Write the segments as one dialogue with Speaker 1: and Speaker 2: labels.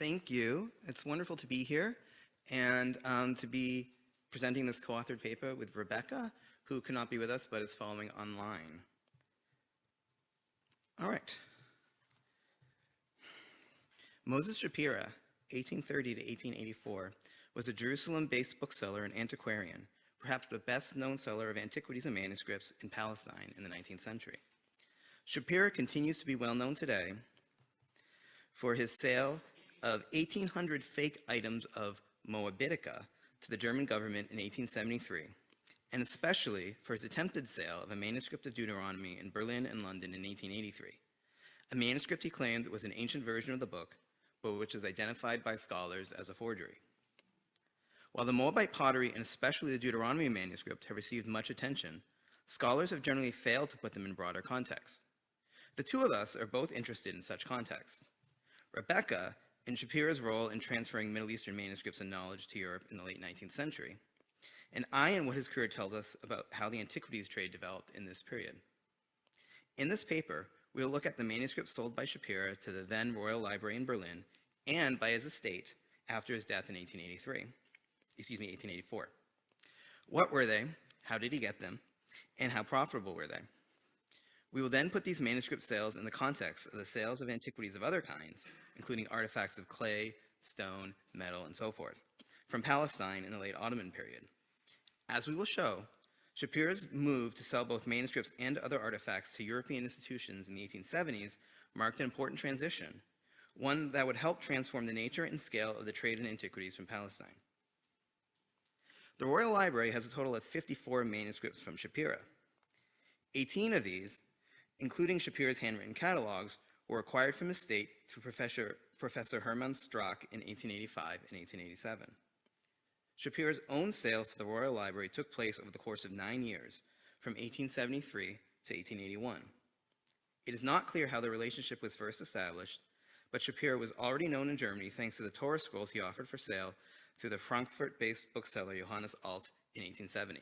Speaker 1: thank you. It's wonderful to be here and um, to be presenting this co-authored paper with Rebecca, who cannot be with us but is following online. All right. Moses Shapira, 1830 to 1884, was a Jerusalem-based bookseller and antiquarian, perhaps the best-known seller of antiquities and manuscripts in Palestine in the 19th century. Shapira continues to be well known today for his sale of 1,800 fake items of Moabitica to the German government in 1873, and especially for his attempted sale of a manuscript of Deuteronomy in Berlin and London in 1883, a manuscript he claimed was an ancient version of the book, but which was identified by scholars as a forgery. While the Moabite pottery and especially the Deuteronomy manuscript have received much attention, scholars have generally failed to put them in broader context. The two of us are both interested in such contexts. Rebecca, in Shapira's role in transferring Middle Eastern manuscripts and knowledge to Europe in the late 19th century, and I in what his career tells us about how the antiquities trade developed in this period. In this paper, we'll look at the manuscripts sold by Shapira to the then Royal Library in Berlin and by his estate after his death in 1883, excuse me, 1884. What were they? How did he get them? And how profitable were they? We will then put these manuscript sales in the context of the sales of antiquities of other kinds, including artifacts of clay, stone, metal, and so forth, from Palestine in the late Ottoman period. As we will show, Shapira's move to sell both manuscripts and other artifacts to European institutions in the 1870s marked an important transition, one that would help transform the nature and scale of the trade in antiquities from Palestine. The Royal Library has a total of 54 manuscripts from Shapira. 18 of these including Shapira's handwritten catalogs, were acquired from his state through Professor, Professor Hermann Strack in 1885 and 1887. Shapira's own sales to the Royal Library took place over the course of nine years, from 1873 to 1881. It is not clear how the relationship was first established, but Shapira was already known in Germany thanks to the Torah scrolls he offered for sale through the Frankfurt-based bookseller Johannes Alt in 1870.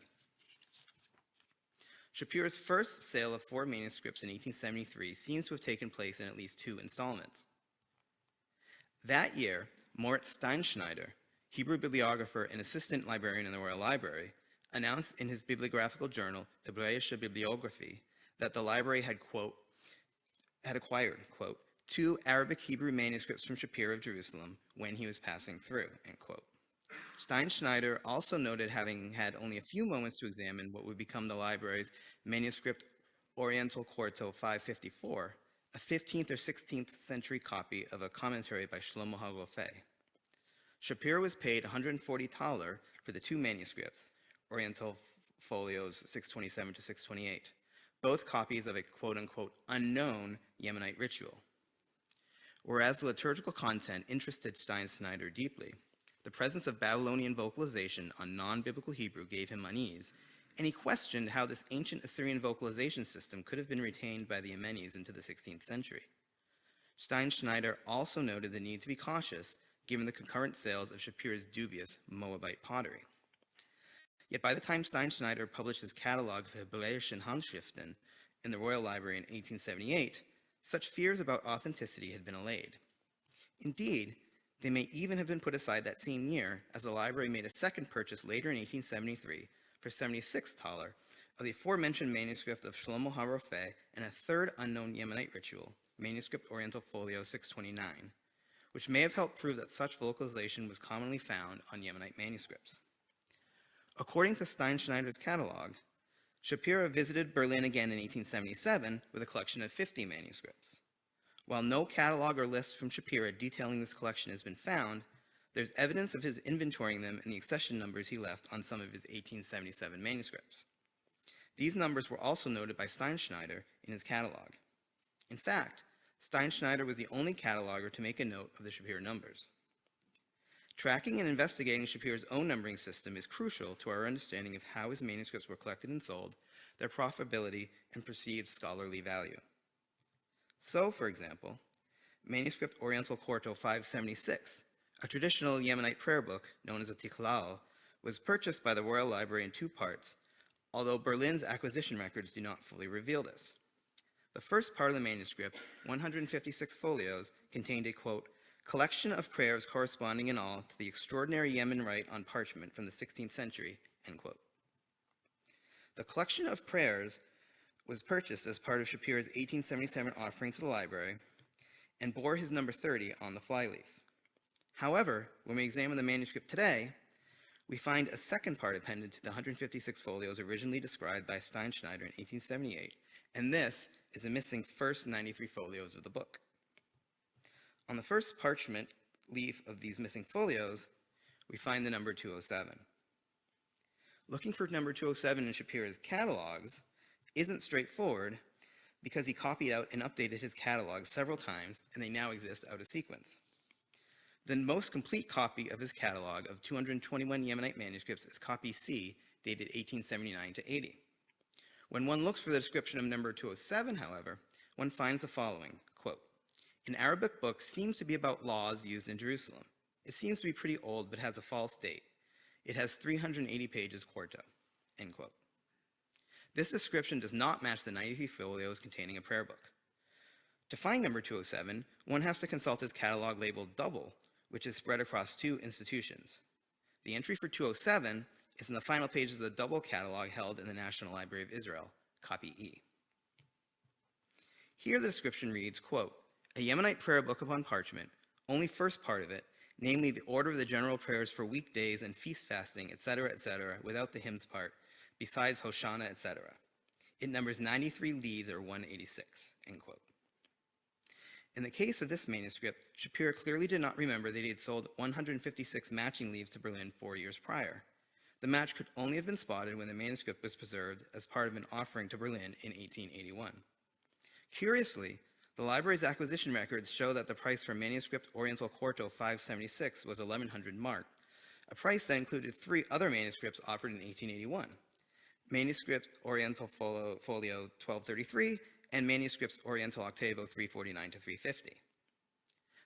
Speaker 1: Shapira's first sale of four manuscripts in 1873 seems to have taken place in at least two installments. That year, Moritz Steinschneider, Hebrew bibliographer and assistant librarian in the Royal Library, announced in his bibliographical journal, Hebräische Bibliographie, that the library had, quote, had acquired, quote, two Arabic Hebrew manuscripts from Shapira of Jerusalem when he was passing through, end quote. Steinschneider also noted having had only a few moments to examine what would become the library's manuscript Oriental Quarto 554, a 15th or 16th century copy of a commentary by Shlomo HaRofeh. Shapira was paid 140 thaler for the two manuscripts, Oriental Folios 627 to 628, both copies of a quote-unquote unknown Yemenite ritual. Whereas the liturgical content interested Steinschneider deeply, the presence of Babylonian vocalization on non-biblical Hebrew gave him unease, and he questioned how this ancient Assyrian vocalization system could have been retained by the Yemenis into the 16th century. Steinschneider also noted the need to be cautious given the concurrent sales of Shapira's dubious Moabite pottery. Yet by the time Steinschneider published his catalog of Hebräischen Handschriften in the Royal Library in 1878, such fears about authenticity had been allayed. Indeed, they may even have been put aside that same year, as the library made a second purchase later in 1873 for 76 thaler of the aforementioned manuscript of Shlomo HaRofeh and a third unknown Yemenite ritual, manuscript Oriental Folio 629, which may have helped prove that such vocalization was commonly found on Yemenite manuscripts. According to Steinschneider's catalog, Shapira visited Berlin again in 1877 with a collection of 50 manuscripts. While no catalog or list from Shapira detailing this collection has been found, there's evidence of his inventorying them in the accession numbers he left on some of his 1877 manuscripts. These numbers were also noted by Steinschneider in his catalog. In fact, Steinschneider was the only cataloger to make a note of the Shapira numbers. Tracking and investigating Shapira's own numbering system is crucial to our understanding of how his manuscripts were collected and sold, their profitability, and perceived scholarly value. So, for example, manuscript Oriental Quarto 576, a traditional Yemenite prayer book known as a tiklal, was purchased by the Royal Library in two parts, although Berlin's acquisition records do not fully reveal this. The first part of the manuscript, 156 folios, contained a, quote, collection of prayers corresponding in all to the extraordinary Yemen rite on parchment from the 16th century, end quote. The collection of prayers was purchased as part of Shapira's 1877 offering to the library and bore his number 30 on the flyleaf. However, when we examine the manuscript today, we find a second part appended to the 156 folios originally described by Steinschneider in 1878, and this is a missing first 93 folios of the book. On the first parchment leaf of these missing folios, we find the number 207. Looking for number 207 in Shapira's catalogs isn't straightforward because he copied out and updated his catalogs several times and they now exist out of sequence. The most complete copy of his catalog of 221 Yemenite manuscripts is copy C, dated 1879 to 80. When one looks for the description of number 207, however, one finds the following, quote, an Arabic book seems to be about laws used in Jerusalem. It seems to be pretty old, but has a false date. It has 380 pages quarto, end quote. This description does not match the 93 folios containing a prayer book. To find number 207, one has to consult his catalog labeled double, which is spread across two institutions. The entry for 207 is in the final pages of the double catalog held in the National Library of Israel, copy E. Here the description reads, quote, a Yemenite prayer book upon parchment, only first part of it, namely the order of the general prayers for weekdays and feast fasting, etc., etc., without the hymns part, besides Hoshana, etc. It numbers 93 leaves or 186, end quote. In the case of this manuscript, Shapira clearly did not remember that he had sold 156 matching leaves to Berlin four years prior. The match could only have been spotted when the manuscript was preserved as part of an offering to Berlin in 1881. Curiously, the library's acquisition records show that the price for manuscript Oriental Quarto 576 was 1100 mark, a price that included three other manuscripts offered in 1881. Manuscript Oriental Folio, Folio 1233 and manuscripts Oriental Octavo 349 to 350.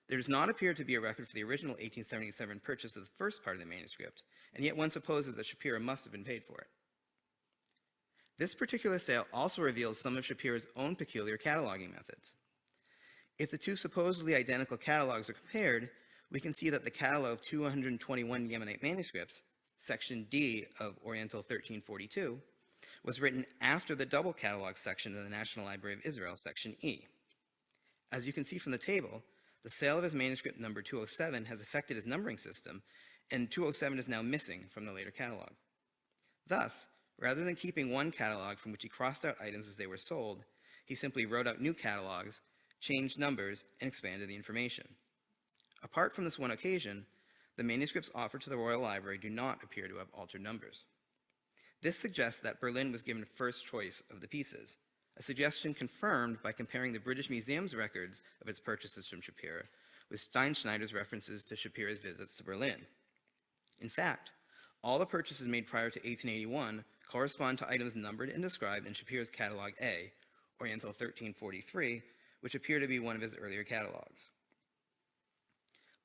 Speaker 1: There does not appear to be a record for the original 1877 purchase of the first part of the manuscript, and yet one supposes that Shapira must have been paid for it. This particular sale also reveals some of Shapira's own peculiar cataloging methods. If the two supposedly identical catalogs are compared, we can see that the catalog of 221 Yemenite manuscripts, section D of Oriental 1342, was written after the double catalog section of the National Library of Israel, section E. As you can see from the table, the sale of his manuscript number 207 has affected his numbering system, and 207 is now missing from the later catalog. Thus, rather than keeping one catalog from which he crossed out items as they were sold, he simply wrote out new catalogs, changed numbers, and expanded the information. Apart from this one occasion, the manuscripts offered to the Royal Library do not appear to have altered numbers. This suggests that Berlin was given first choice of the pieces, a suggestion confirmed by comparing the British Museum's records of its purchases from Shapira with Steinschneider's references to Shapira's visits to Berlin. In fact, all the purchases made prior to 1881 correspond to items numbered and described in Shapira's Catalog A, Oriental 1343, which appear to be one of his earlier catalogs.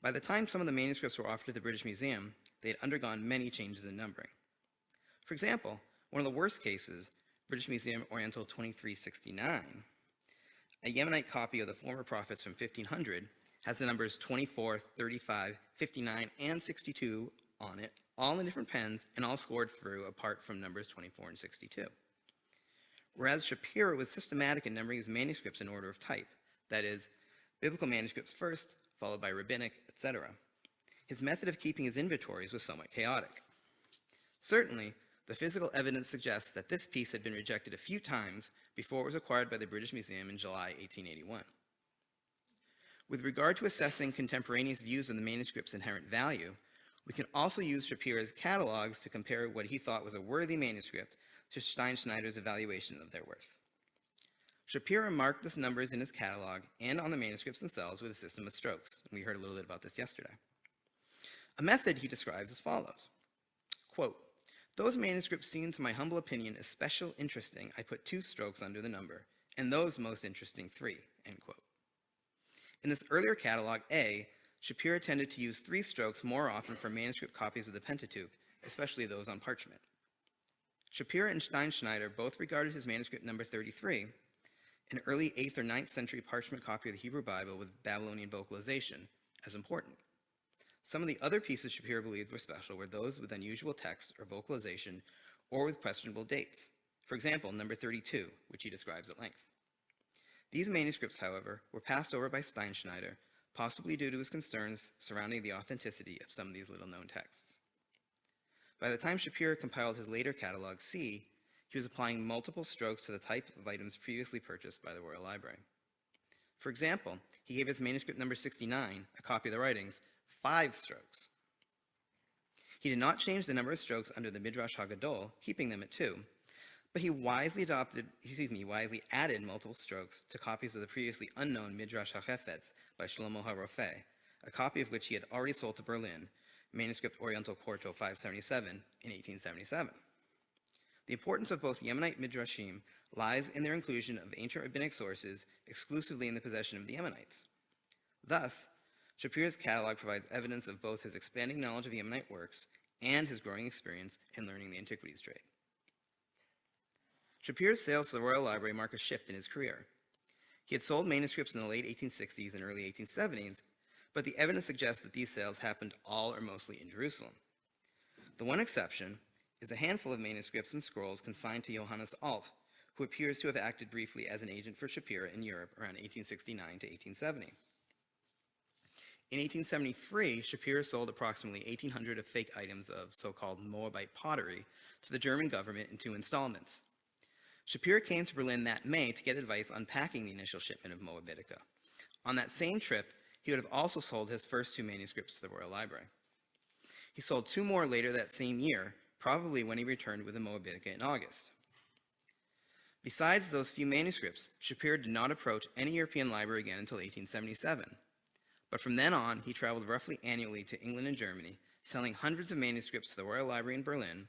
Speaker 1: By the time some of the manuscripts were offered to the British Museum, they had undergone many changes in numbering. For example, one of the worst cases, British Museum Oriental 2369, a Yemenite copy of the former prophets from 1500 has the numbers 24, 35, 59, and 62 on it, all in different pens and all scored through apart from numbers 24 and 62. Whereas Shapira was systematic in numbering his manuscripts in order of type, that is, biblical manuscripts first, followed by rabbinic, etc. His method of keeping his inventories was somewhat chaotic. Certainly, the physical evidence suggests that this piece had been rejected a few times before it was acquired by the British Museum in July 1881. With regard to assessing contemporaneous views on the manuscript's inherent value, we can also use Shapira's catalogs to compare what he thought was a worthy manuscript to Steinschneider's evaluation of their worth. Shapira marked the numbers in his catalog and on the manuscripts themselves with a system of strokes, we heard a little bit about this yesterday. A method he describes as follows. Quote, those manuscripts seem, to my humble opinion, especial interesting. I put two strokes under the number, and those most interesting three, end quote. In this earlier catalog, A, Shapira tended to use three strokes more often for manuscript copies of the Pentateuch, especially those on parchment. Shapira and Steinschneider both regarded his manuscript number 33, an early 8th or 9th century parchment copy of the Hebrew Bible with Babylonian vocalization, as important. Some of the other pieces Shapira believed were special were those with unusual text or vocalization or with questionable dates. For example, number 32, which he describes at length. These manuscripts, however, were passed over by Steinschneider, possibly due to his concerns surrounding the authenticity of some of these little-known texts. By the time Shapira compiled his later catalog, C, he was applying multiple strokes to the type of items previously purchased by the Royal Library. For example, he gave his manuscript number 69, a copy of the writings, five strokes. He did not change the number of strokes under the Midrash Haggadol, keeping them at two, but he wisely adopted, excuse me, wisely added multiple strokes to copies of the previously unknown Midrash HaChefetz by Shlomo HaRofeh, a copy of which he had already sold to Berlin, manuscript Oriental Quarto 577 in 1877. The importance of both Yemenite Midrashim lies in their inclusion of ancient rabbinic sources exclusively in the possession of the Yemenites. Thus, Shapira's catalog provides evidence of both his expanding knowledge of Yemenite works and his growing experience in learning the antiquities trade. Shapira's sales to the Royal Library mark a shift in his career. He had sold manuscripts in the late 1860s and early 1870s, but the evidence suggests that these sales happened all or mostly in Jerusalem. The one exception is a handful of manuscripts and scrolls consigned to Johannes Alt, who appears to have acted briefly as an agent for Shapira in Europe around 1869 to 1870. In 1873, Shapira sold approximately 1,800 of fake items of so-called Moabite pottery to the German government in two installments. Shapira came to Berlin that May to get advice on packing the initial shipment of Moabitica. On that same trip, he would have also sold his first two manuscripts to the Royal Library. He sold two more later that same year, probably when he returned with the Moabitica in August. Besides those few manuscripts, Shapira did not approach any European library again until 1877. But from then on, he traveled roughly annually to England and Germany, selling hundreds of manuscripts to the Royal Library in Berlin,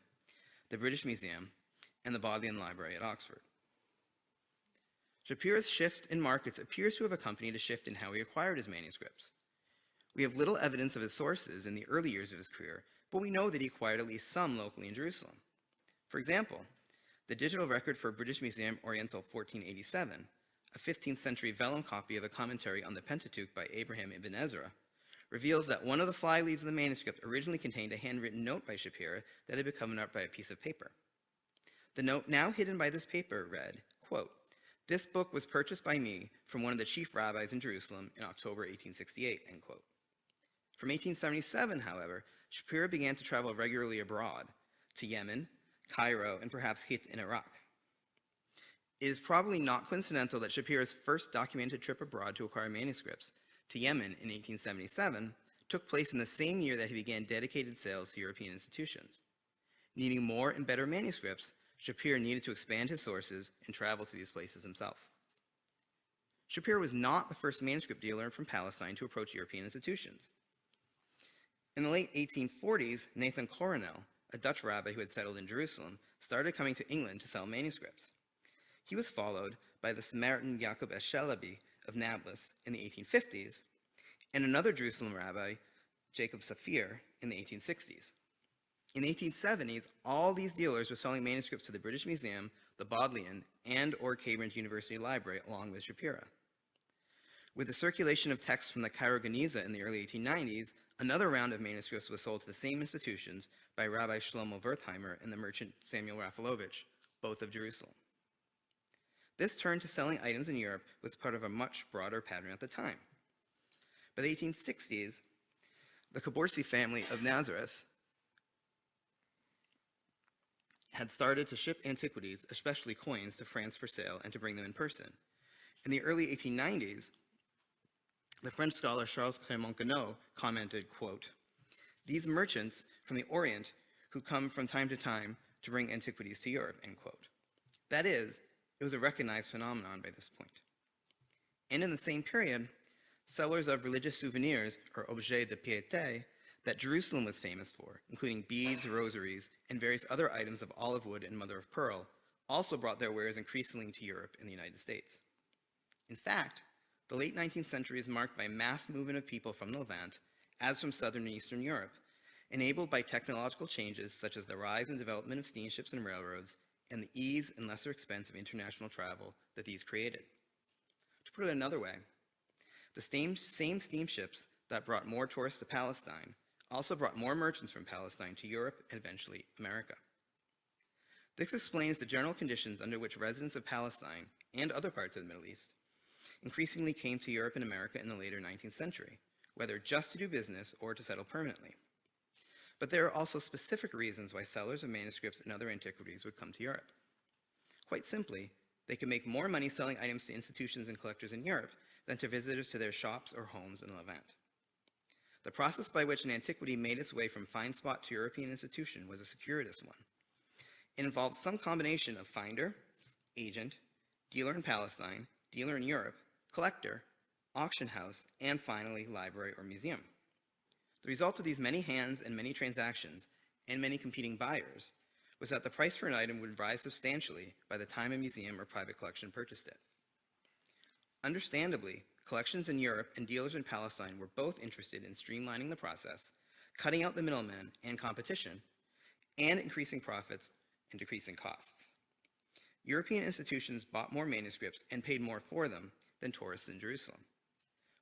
Speaker 1: the British Museum, and the Bodleian Library at Oxford. Shapira's shift in markets appears to have accompanied a shift in how he acquired his manuscripts. We have little evidence of his sources in the early years of his career, but we know that he acquired at least some locally in Jerusalem. For example, the digital record for British Museum Oriental 1487 a 15th century vellum copy of a commentary on the Pentateuch by Abraham ibn Ezra, reveals that one of the fly leaves of the manuscript originally contained a handwritten note by Shapira that had become up by a piece of paper. The note now hidden by this paper read, quote, this book was purchased by me from one of the chief rabbis in Jerusalem in October 1868, end quote. From 1877, however, Shapira began to travel regularly abroad, to Yemen, Cairo, and perhaps Hit in Iraq. It is probably not coincidental that Shapira's first documented trip abroad to acquire manuscripts to Yemen in 1877 took place in the same year that he began dedicated sales to European institutions. Needing more and better manuscripts, Shapira needed to expand his sources and travel to these places himself. Shapira was not the first manuscript dealer from Palestine to approach European institutions. In the late 1840s, Nathan Coronel, a Dutch rabbi who had settled in Jerusalem, started coming to England to sell manuscripts. He was followed by the Samaritan Jacob Eschelabi of Nablus in the 1850s, and another Jerusalem rabbi, Jacob Saphir, in the 1860s. In the 1870s, all these dealers were selling manuscripts to the British Museum, the Bodleian, and or Cambridge University Library, along with Shapira. With the circulation of texts from the Cairo Geniza in the early 1890s, another round of manuscripts was sold to the same institutions by Rabbi Shlomo Wertheimer and the merchant Samuel Rafalovich, both of Jerusalem. This turn to selling items in Europe was part of a much broader pattern at the time. By the 1860s, the Caborsi family of Nazareth had started to ship antiquities, especially coins, to France for sale and to bring them in person. In the early 1890s, the French scholar Charles Clermont-Ganneau commented, quote, these merchants from the Orient who come from time to time to bring antiquities to Europe, end quote. That is, it was a recognized phenomenon by this point. And in the same period, sellers of religious souvenirs, or objets de piété, that Jerusalem was famous for, including beads, rosaries, and various other items of olive wood and mother of pearl, also brought their wares increasingly to Europe and the United States. In fact, the late 19th century is marked by mass movement of people from the Levant, as from Southern and Eastern Europe, enabled by technological changes such as the rise and development of steamships and railroads and the ease and lesser expense of international travel that these created. To put it another way, the same, same steamships that brought more tourists to Palestine also brought more merchants from Palestine to Europe and eventually America. This explains the general conditions under which residents of Palestine and other parts of the Middle East increasingly came to Europe and America in the later 19th century, whether just to do business or to settle permanently. But there are also specific reasons why sellers of manuscripts and other antiquities would come to Europe. Quite simply, they could make more money selling items to institutions and collectors in Europe than to visitors to their shops or homes in Levant. The process by which an antiquity made its way from find spot to European institution was a circuitous one. It involved some combination of finder, agent, dealer in Palestine, dealer in Europe, collector, auction house, and finally, library or museum. The result of these many hands and many transactions and many competing buyers was that the price for an item would rise substantially by the time a museum or private collection purchased it. Understandably, collections in Europe and dealers in Palestine were both interested in streamlining the process, cutting out the middlemen and competition, and increasing profits and decreasing costs. European institutions bought more manuscripts and paid more for them than tourists in Jerusalem.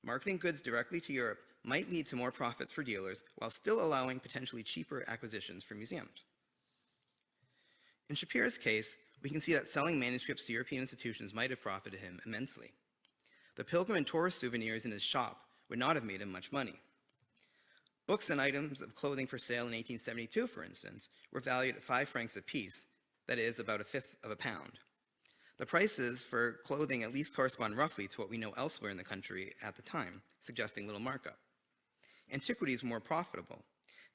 Speaker 1: Marketing goods directly to Europe might lead to more profits for dealers while still allowing potentially cheaper acquisitions for museums. In Shapira's case, we can see that selling manuscripts to European institutions might have profited him immensely. The pilgrim and tourist souvenirs in his shop would not have made him much money. Books and items of clothing for sale in 1872, for instance, were valued at five francs apiece, that is, about a fifth of a pound. The prices for clothing at least correspond roughly to what we know elsewhere in the country at the time, suggesting little markup. Antiquities more profitable.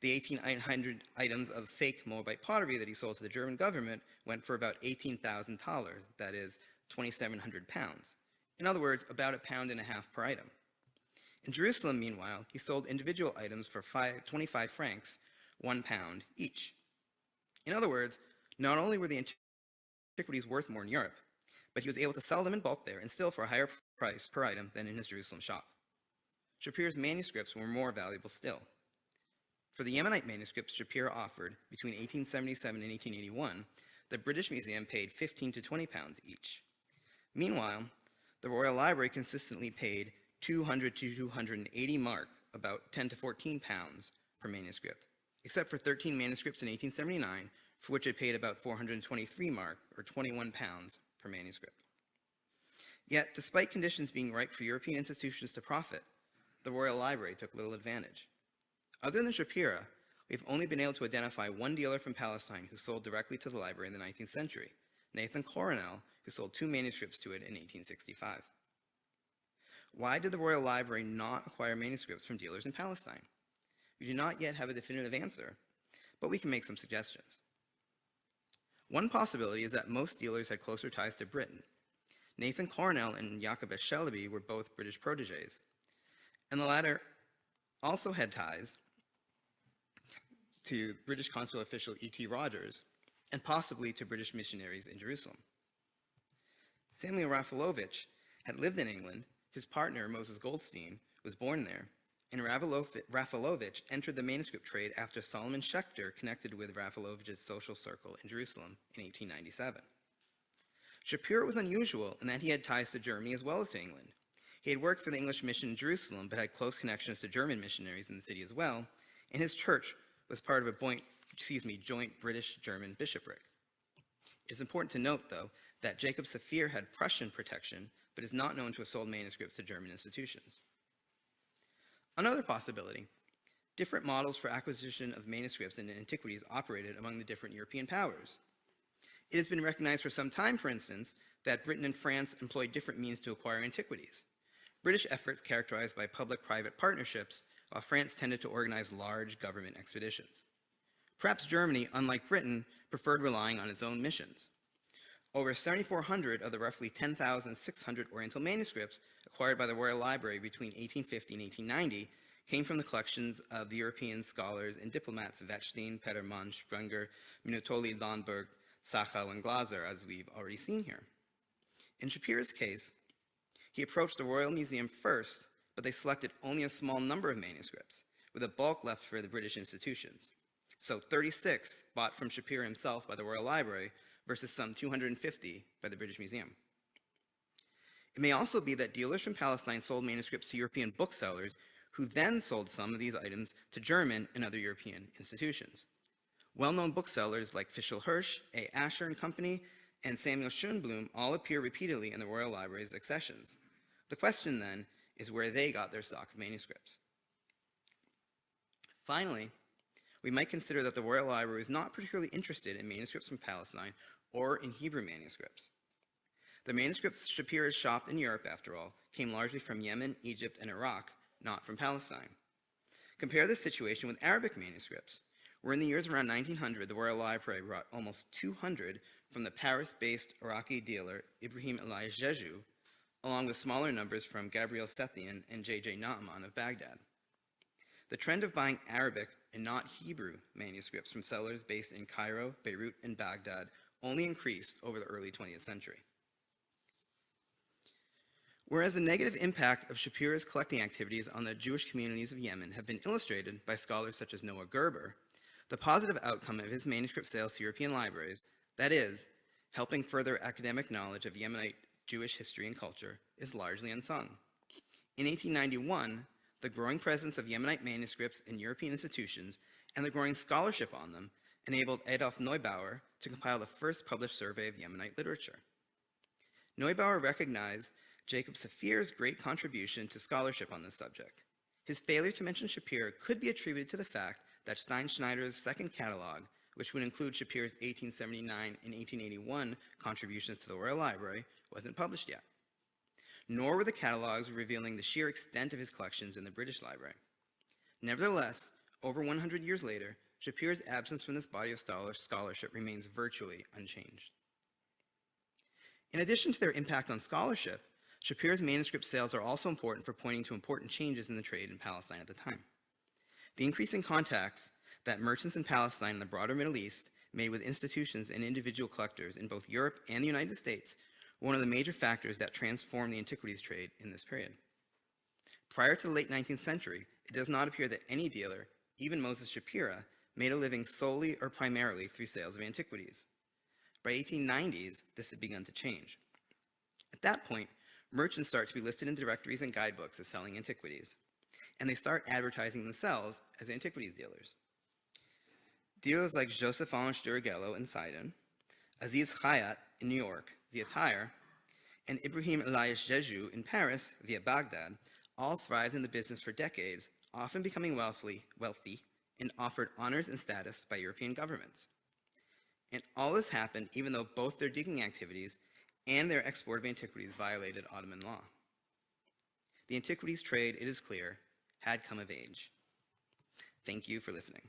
Speaker 1: The 1,800 items of fake Moabite pottery that he sold to the German government went for about $18,000, that is, 2,700 pounds. In other words, about a pound and a half per item. In Jerusalem, meanwhile, he sold individual items for five, 25 francs, one pound each. In other words, not only were the antiquities worth more in Europe, but he was able to sell them in bulk there and still for a higher price per item than in his Jerusalem shop. Shapira's manuscripts were more valuable still. For the Yemenite manuscripts Shapira offered between 1877 and 1881, the British Museum paid 15 to 20 pounds each. Meanwhile, the Royal Library consistently paid 200 to 280 mark, about 10 to 14 pounds per manuscript, except for 13 manuscripts in 1879, for which it paid about 423 mark, or 21 pounds per manuscript. Yet, despite conditions being ripe for European institutions to profit, the Royal Library took little advantage. Other than Shapira, we've only been able to identify one dealer from Palestine who sold directly to the library in the 19th century, Nathan Coronel, who sold two manuscripts to it in 1865. Why did the Royal Library not acquire manuscripts from dealers in Palestine? We do not yet have a definitive answer, but we can make some suggestions. One possibility is that most dealers had closer ties to Britain. Nathan Coronel and Jacob Shalaby were both British proteges, and the latter also had ties to British consular official E.T. Rogers, and possibly to British missionaries in Jerusalem. Samuel Rafalovich had lived in England, his partner, Moses Goldstein, was born there, and Rafalovich entered the manuscript trade after Solomon Schechter connected with Rafalovich's social circle in Jerusalem in 1897. Shapira was unusual in that he had ties to Germany as well as to England. He had worked for the English mission in Jerusalem, but had close connections to German missionaries in the city as well, and his church was part of a joint, excuse me, joint British-German bishopric. It's important to note, though, that Jacob Saphir had Prussian protection, but is not known to have sold manuscripts to German institutions. Another possibility, different models for acquisition of manuscripts and antiquities operated among the different European powers. It has been recognized for some time, for instance, that Britain and France employed different means to acquire antiquities. British efforts characterized by public-private partnerships, while France tended to organize large government expeditions. Perhaps Germany, unlike Britain, preferred relying on its own missions. Over 7,400 of the roughly 10,600 Oriental manuscripts acquired by the Royal Library between 1850 and 1890 came from the collections of the European scholars and diplomats Wetzstein, Petermann, Sprenger, Minutoli, Landberg, Sachau, and Glaser, as we've already seen here. In Shapira's case, he approached the Royal Museum first, but they selected only a small number of manuscripts, with a bulk left for the British institutions. So 36 bought from Shapira himself by the Royal Library versus some 250 by the British Museum. It may also be that dealers from Palestine sold manuscripts to European booksellers who then sold some of these items to German and other European institutions. Well-known booksellers like Fischl Hirsch, A. Asher and Company, and Samuel Schönblum all appear repeatedly in the Royal Library's accessions. The question then is where they got their stock of manuscripts. Finally, we might consider that the Royal Library was not particularly interested in manuscripts from Palestine or in Hebrew manuscripts. The manuscripts Shapira's shopped in Europe, after all, came largely from Yemen, Egypt, and Iraq, not from Palestine. Compare this situation with Arabic manuscripts, where in the years around 1900, the Royal Library brought almost 200 from the Paris-based Iraqi dealer Ibrahim Elias Gejou, along with smaller numbers from Gabriel Sethian and J.J. Naaman of Baghdad. The trend of buying Arabic and not Hebrew manuscripts from sellers based in Cairo, Beirut, and Baghdad only increased over the early 20th century. Whereas the negative impact of Shapira's collecting activities on the Jewish communities of Yemen have been illustrated by scholars such as Noah Gerber, the positive outcome of his manuscript sales to European libraries, that is, helping further academic knowledge of Yemenite Jewish history and culture, is largely unsung. In 1891, the growing presence of Yemenite manuscripts in European institutions and the growing scholarship on them enabled Adolf Neubauer to compile the first published survey of Yemenite literature. Neubauer recognized Jacob Saphir's great contribution to scholarship on this subject. His failure to mention Shapira could be attributed to the fact that Steinschneider's second catalog, which would include Shapira's 1879 and 1881 contributions to the Royal Library, wasn't published yet. Nor were the catalogs revealing the sheer extent of his collections in the British Library. Nevertheless, over 100 years later, Shapira's absence from this body of scholarship remains virtually unchanged. In addition to their impact on scholarship, Shapira's manuscript sales are also important for pointing to important changes in the trade in Palestine at the time. The increasing contacts that merchants in Palestine and the broader Middle East made with institutions and individual collectors in both Europe and the United States one of the major factors that transformed the antiquities trade in this period. Prior to the late 19th century, it does not appear that any dealer, even Moses Shapira, made a living solely or primarily through sales of antiquities. By 1890s, this had begun to change. At that point, merchants start to be listed in directories and guidebooks as selling antiquities, and they start advertising themselves as antiquities dealers. Dealers like Joseph Allen Durighello in Sidon, Aziz Khayat in New York via Tyre, and Ibrahim Elias Gejou in Paris via Baghdad all thrived in the business for decades, often becoming wealthy, wealthy and offered honors and status by European governments. And all this happened even though both their digging activities and their export of antiquities violated Ottoman law. The antiquities trade, it is clear, had come of age. Thank you for listening.